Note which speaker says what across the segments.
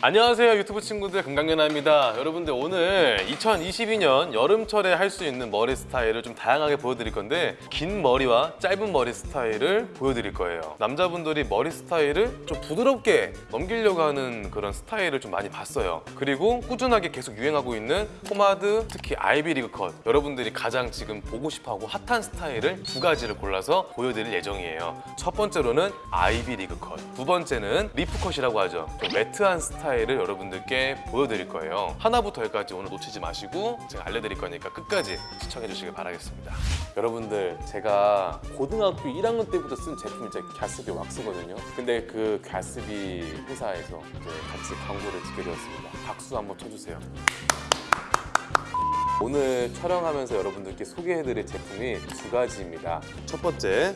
Speaker 1: 안녕하세요 유튜브 친구들. 금강연아입니다. 여러분들 오늘 2022년 여름철에 할 수 있는 머리 스타일을 좀 다양하게 보여드릴 건데 긴 머리와 짧은 머리 스타일을 보여드릴 거예요. 남자분들이 머리 스타일을 좀 부드럽게 넘기려고 하는 그런 스타일을 좀 많이 봤어요. 그리고 꾸준하게 계속 유행하고 있는 포마드 특히 Ivy League cut. 여러분들이 가장 지금 보고 싶어하고 핫한 스타일을 두 가지를 골라서 보여드릴 예정이에요. 첫 번째로는 Ivy League cut 두 번째는 leaf cut이라고 하죠. 좀 matte한 스타일 을 여러분들께 보여드릴 거예요. 하나부터 열까지 오늘 놓치지 마시고 제가 알려드릴 거니까 끝까지 시청해 주시길 바라겠습니다. 여러분들 제가 고등학교 1학년 때부터 쓴 제품이 제 갸스비 왁스거든요. 근데 그 갸스비 회사에서 이제 같이 광고를 찍게 되었습니다. 박수 한번 쳐주세요. 오늘 촬영하면서 여러분들께 소개해드릴 제품이 두 가지입니다. 첫 번째,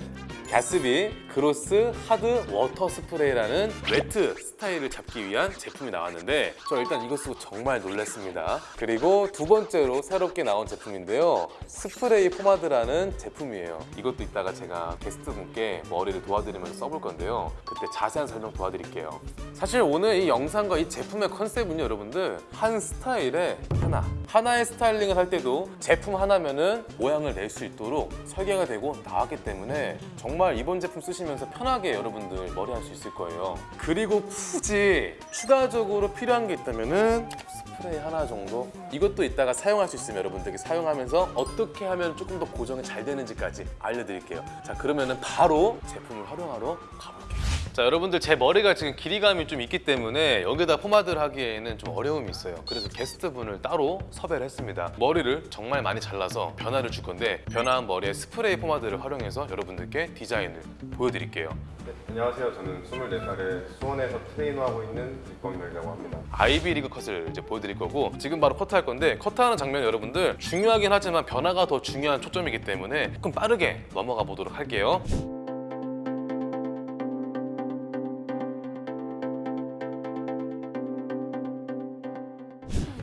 Speaker 1: 갸스비 gloss hard water spray라는 wet 스타일을 잡기 위한 제품이 나왔는데 저 일단 이거 쓰고 정말 놀랐습니다. 그리고 두 번째로 새롭게 나온 제품인데요. 스프레이 포마드라는 제품이에요. 이것도 이따가 제가 게스트분께 머리를 도와드리면서 써볼 건데요. 그때 자세한 설명 도와드릴게요. 사실 오늘 이 영상과 이 제품의 컨셉은요, 여러분들 한 스타일에 하나 하나의 스타일링을 할 때도 제품 하나면은 모양을 낼 수 있도록 설계가 되고 나왔기 때문에 정말 이번 제품 쓰시면서 편하게 여러분들 머리 할 수 있을 거예요. 그리고 굳이 추가적으로 필요한 게 있다면 은 스프레이 하나 정도? 이것도 이따가 사용할 수 있으면 여러분들께 사용하면서 어떻게 하면 조금 더 고정이 잘 되는지까지 알려드릴게요. 자 그러면 은 바로 제품을 활용하러 가볼게요 자 여러분들 제 머리가 지금 길이감이 좀 있기 때문에 여기다 포마드를 하기에는 좀 어려움이 있어요 그래서 게스트분을 따로 섭외를 했습니다 머리를 정말 많이 잘라서 변화를 줄 건데 변화한 머리에 스프레이 포마드를 활용해서 여러분들께 디자인을 보여드릴게요
Speaker 2: 네, 안녕하세요. 저는 24살에 수원에서 트레이너하고 있는 육광렬이라고 합니다.
Speaker 1: Ivy League cut을 이제 보여드릴 거고 지금 바로 커트할 건데 커트하는 장면 여러분들 중요하긴 하지만 변화가 더 중요한 초점이기 때문에 조금 빠르게 넘어가 보도록 할게요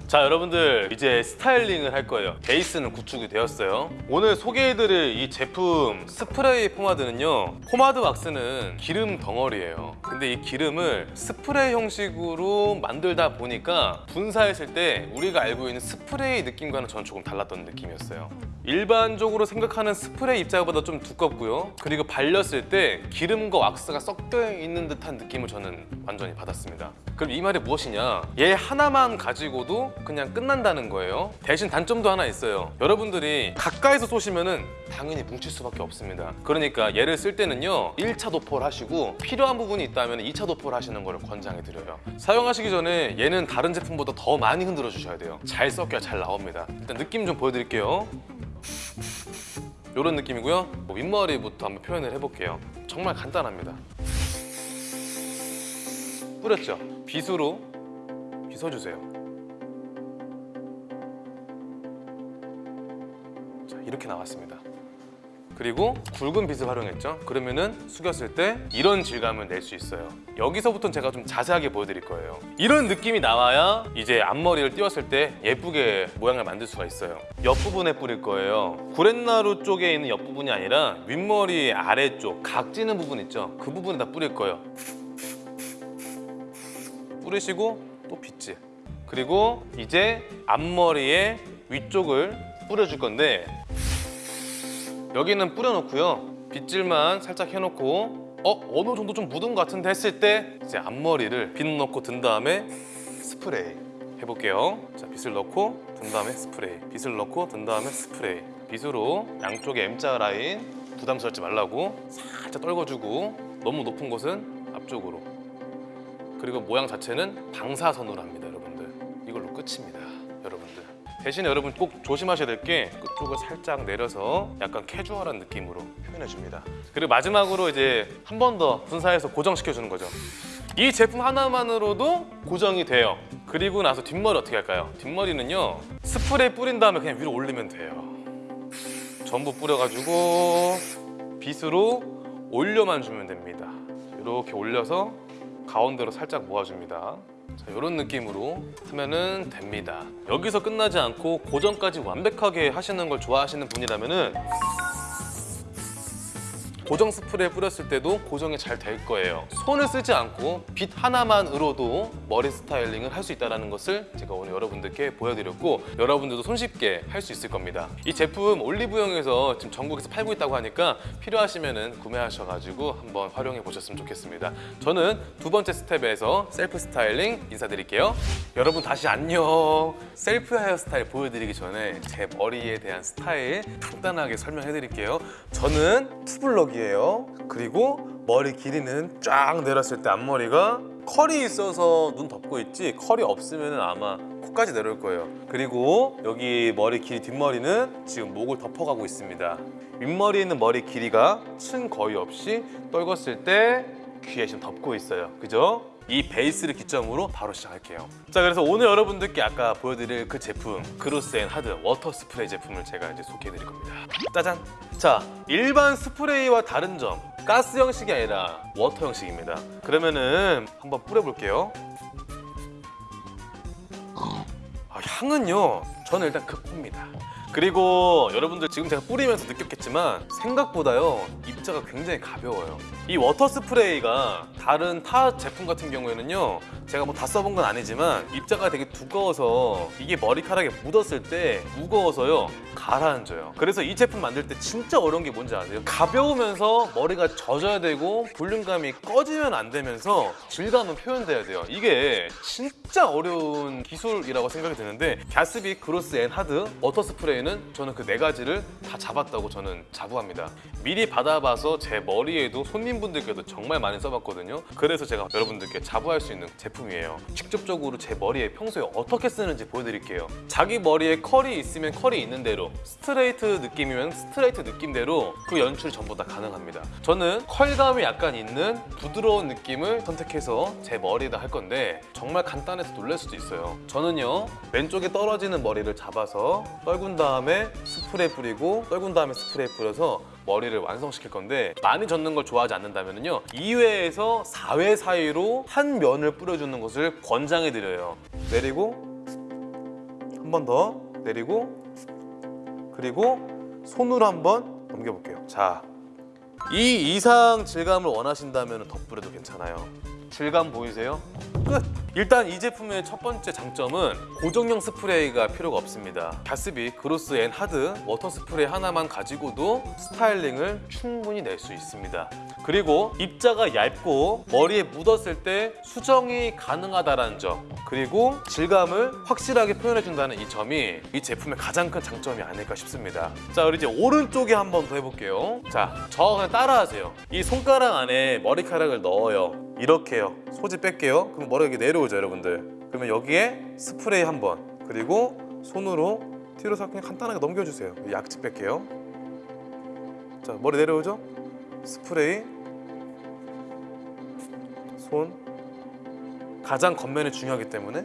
Speaker 1: 자 여러분들 이제 스타일링을 할 거예요. 베이스는 구축이 되었어요. 오늘 소개해드릴 이 제품 스프레이 포마드는요 포마드 왁스는 기름 덩어리예요. 근데 이 기름을 스프레이 형식으로 만들다 보니까 분사했을 때 우리가 알고 있는 스프레이 느낌과는 저는 조금 달랐던 느낌이었어요 일반적으로 생각하는 스프레이 입자보다 좀 두껍고요. 그리고 발렸을 때 기름과 왁스가 섞여 있는 듯한 느낌을 저는 완전히 받았습니다. 그럼 이 말이 무엇이냐? 얘 하나만 가지고도 그냥 끝난다는 거예요. 대신 단점도 하나 있어요. 여러분들이 가까이서 쏘시면 은 당연히 뭉칠 수밖에 없습니다. 그러니까 얘를 쓸 때는요 1차 도포를 하시고 필요한 부분이 있다면 2차 도포를 하시는 걸 권장해 드려요. 사용하시기 전에 얘는 다른 제품보다 더 많이 흔들어 주셔야 돼요. 잘 섞여야 잘 나옵니다. 일단 느낌 좀 보여드릴게요 이런 느낌이고요. 뭐 윗머리부터 한번 표현을 해볼게요. 정말 간단합니다. 뿌렸죠? 빗으로 빗어주세요. 자 이렇게 나왔습니다 그리고 굵은 빗을 활용했죠. 그러면은 숙였을 때 이런 질감을 낼 수 있어요. 여기서부터는 제가 좀 자세하게 보여드릴 거예요. 이런 느낌이 나와야 이제 앞머리를 띄웠을 때 예쁘게 모양을 만들 수가 있어요. 옆부분에 뿌릴 거예요. 구렛나루 쪽에 있는 옆부분이 아니라 윗머리 아래쪽 각지는 부분 있죠? 그 부분에다 뿌릴 거예요. 뿌리시고 또 빗질. 그리고 이제 앞머리의 위쪽을 뿌려줄 건데 여기는 뿌려놓고요. 빗질만 살짝 해놓고 어? 어느 정도 좀 묻은 것 같은데 했을 때 이제 앞머리를 빗 넣고 든 다음에 스프레이 해볼게요. 자 빗을 넣고 든 다음에 스프레이. 빗을 넣고 든 다음에 스프레이. 빗으로 양쪽에 M자 라인 부담스럽지 말라고 살짝 떨궈주고 너무 높은 곳은 앞쪽으로. 그리고 모양 자체는 방사선으로 합니다 여러분들. 이걸로 끝입니다 대신에 여러분 꼭 조심하셔야 될 게 끝쪽을 살짝 내려서 약간 캐주얼한 느낌으로 표현해 줍니다. 그리고 마지막으로 이제 한 번 더 분사해서 고정시켜 주는 거죠. 이 제품 하나만으로도 고정이 돼요. 그리고 나서 뒷머리 어떻게 할까요? 뒷머리는요 스프레이 뿌린 다음에 그냥 위로 올리면 돼요. 전부 뿌려가지고 빗으로 올려만 주면 됩니다. 이렇게 올려서 가운데로 살짝 모아줍니다 자, 이런 느낌으로 하면은 됩니다. 여기서 끝나지 않고 고정까지 완벽하게 하시는 걸 좋아하시는 분이라면 은 고정 스프레이 뿌렸을 때도 고정이 잘 될 거예요. 손을 쓰지 않고 빗 하나만으로도 머리 스타일링을 할 수 있다는 것을 제가 오늘 여러분들께 보여드렸고 여러분들도 손쉽게 할 수 있을 겁니다. 이 제품 올리브영에서 지금 전국에서 팔고 있다고 하니까 필요하시면 구매하셔가지고 한번 활용해 보셨으면 좋겠습니다. 저는 두 번째 스텝에서 셀프 스타일링 인사드릴게요. 여러분 다시 안녕. 셀프 헤어스타일 보여드리기 전에 제 머리에 대한 스타일 간단하게 설명해 드릴게요. 저는 투블럭이 에요. 그리고 머리 길이는 쫙 내렸을 때 앞머리가 컬이 있어서 눈 덮고 있지 컬이 없으면 아마 코까지 내려올 거예요. 그리고 여기 머리 길이 뒷머리는 지금 목을 덮어가고 있습니다. 윗머리에 있는 머리 길이가 층 거의 없이 떨궜을 때 귀에 지금 덮고 있어요. 그죠? 이 베이스를 기점으로 바로 시작할게요. 자, 그래서 오늘 여러분들께 아까 보여드릴 그 제품 gloss and hard water spray 제품을 제가 이제 소개해드릴 겁니다. 짜잔! 자, 일반 스프레이와 다른 점 가스 형식이 아니라 water 형식입니다. 그러면은 한번 뿌려볼게요. 아, 향은요. 저는 일단 극호입니다. 그리고 여러분들 지금 제가 뿌리면서 느꼈겠지만 생각보다요 입자가 굉장히 가벼워요. 이 water 스프레이가 다른 타 제품 같은 경우에는요 제가 뭐 다 써본 건 아니지만 입자가 되게 두꺼워서 이게 머리카락에 묻었을 때 무거워서요 가라앉아요. 그래서 이 제품 만들 때 진짜 어려운 게 뭔지 아세요? 가벼우면서 머리가 젖어야 되고 볼륨감이 꺼지면 안 되면서 질감은 표현돼야 돼요. 이게 진짜 어려운 기술이라고 생각이 드는데 Gatsby gloss and hard water spray는 저는 그 네 가지를 다 잡았다고 저는 자부합니다. 미리 받아봐서 제 머리에도 손님분들께도 정말 많이 써봤거든요. 그래서 제가 여러분들께 자부할 수 있는 제품이에요. 직접적으로 제 머리에 평소에 어떻게 쓰는지 보여드릴게요. 자기 머리에 컬이 있으면 컬이 있는 대로 스트레이트 느낌이면 스트레이트 느낌대로 그 연출 전부 다 가능합니다. 저는 컬감이 약간 있는 부드러운 느낌을 선택해서 제 머리에다 할 건데 정말 간단해서 놀랄 수도 있어요. 저는요 왼쪽에 떨어지는 머리를 잡아서 떨군 다 음에 스프레이 뿌리고 떨군 다음에 스프레이 뿌려서 머리를 완성시킬 건데 많이 젓는 걸 좋아하지 않는다면요 2회에서 4회 사이로 한 면을 뿌려주는 것을 권장해 드려요. 내리고 한 번 더 내리고 그리고 손으로 한 번 넘겨볼게요. 자, 이 이상 질감을 원하신다면 더 뿌려도 괜찮아요. 질감 보이세요? 끝! 일단 이 제품의 첫 번째 장점은 고정형 스프레이가 필요가 없습니다. Gatsby gloss and hard water spray 하나만 가지고도 스타일링을 충분히 낼 수 있습니다. 그리고 입자가 얇고 머리에 묻었을 때 수정이 가능하다는 점 그리고 질감을 확실하게 표현해준다는 이 점이 이 제품의 가장 큰 장점이 아닐까 싶습니다. 자, 우리 이제 오른쪽에 한 번 더 해볼게요. 자, 저 그냥 따라하세요. 이 손가락 안에 머리카락을 넣어요. 이렇게요. 소지 뺄게요. 그럼 머리가 이렇게 내려오죠, 여러분들. 그러면 여기에 스프레이 한 번, 그리고 손으로 뒤로 살 그냥 간단하게 넘겨주세요. 약지 뺄게요. 자, 머리 내려오죠? 스프레이, 손. 가장 겉면이 중요하기 때문에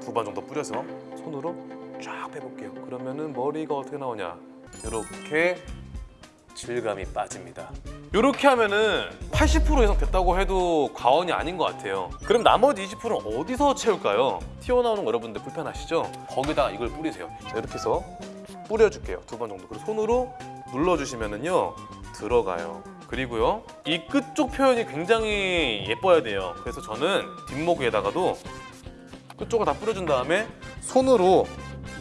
Speaker 1: 두 번 정도 뿌려서 손으로 쫙 빼볼게요. 그러면은 머리가 어떻게 나오냐? 이렇게 질감이 빠집니다. 이렇게 하면은 80% 이상 됐다고 해도 과언이 아닌 것 같아요. 그럼 나머지 20%는 어디서 채울까요? 튀어나오는 거 여러분들 불편하시죠? 거기다가 이걸 뿌리세요. 자, 이렇게 해서 뿌려줄게요. 두 번 정도. 그리고 손으로 눌러주시면은요 들어가요. 그리고요 이 끝 쪽 표현이 굉장히 예뻐야 돼요. 그래서 저는 뒷목 에다가도 끝쪽을 다 뿌려준 다음에 손으로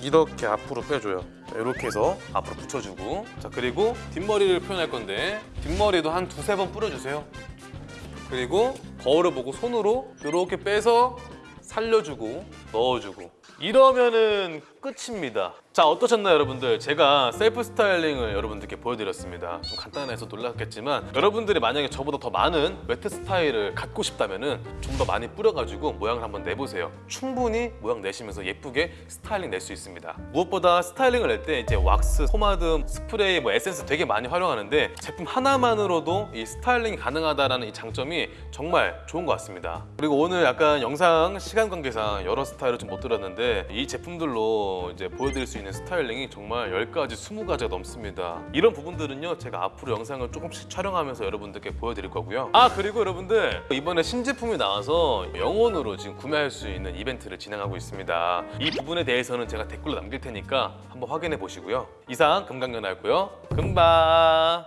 Speaker 1: 이렇게 앞으로 빼줘요. 자, 이렇게 해서 앞으로 붙여주고 자 그리고 뒷머리를 표현할 건데 뒷머리도 한 두세 번 뿌려주세요. 그리고 거울을 보고 손으로 이렇게 빼서 살려주고 넣어주고 이러면은 끝입니다. 자 어떠셨나요 여러분들? 제가 셀프 스타일링을 여러분들께 보여드렸습니다. 좀 간단해서 놀랐겠지만 여러분들이 만약에 저보다 더 많은 wet 스타일을 갖고 싶다면 은 좀 더 많이 뿌려가지고 모양을 한번 내보세요. 충분히 모양 내시면서 예쁘게 스타일링 낼 수 있습니다. 무엇보다 스타일링을 낼 때 이제 왁스, 포마드, 스프레이, 뭐 에센스 되게 많이 활용하는데 제품 하나만으로도 이 스타일링이 가능하다라는 이 장점이 정말 좋은 것 같습니다. 그리고 오늘 약간 영상 시간 관계상 여러 스타일을 좀 못 들었는데 이 제품들로 이제 보여드릴 수 있는 스타일링이 정말 10가지, 20가지가 넘습니다. 이런 부분들은요 제가 앞으로 영상을 조금씩 촬영하면서 여러분들께 보여드릴 거고요. 아 그리고 여러분들 이번에 신제품이 나와서 영원으로 지금 구매할 수 있는 이벤트를 진행하고 있습니다. 이 부분에 대해서는 제가 댓글로 남길 테니까 한번 확인해 보시고요. 이상 금강연아였고요. 금바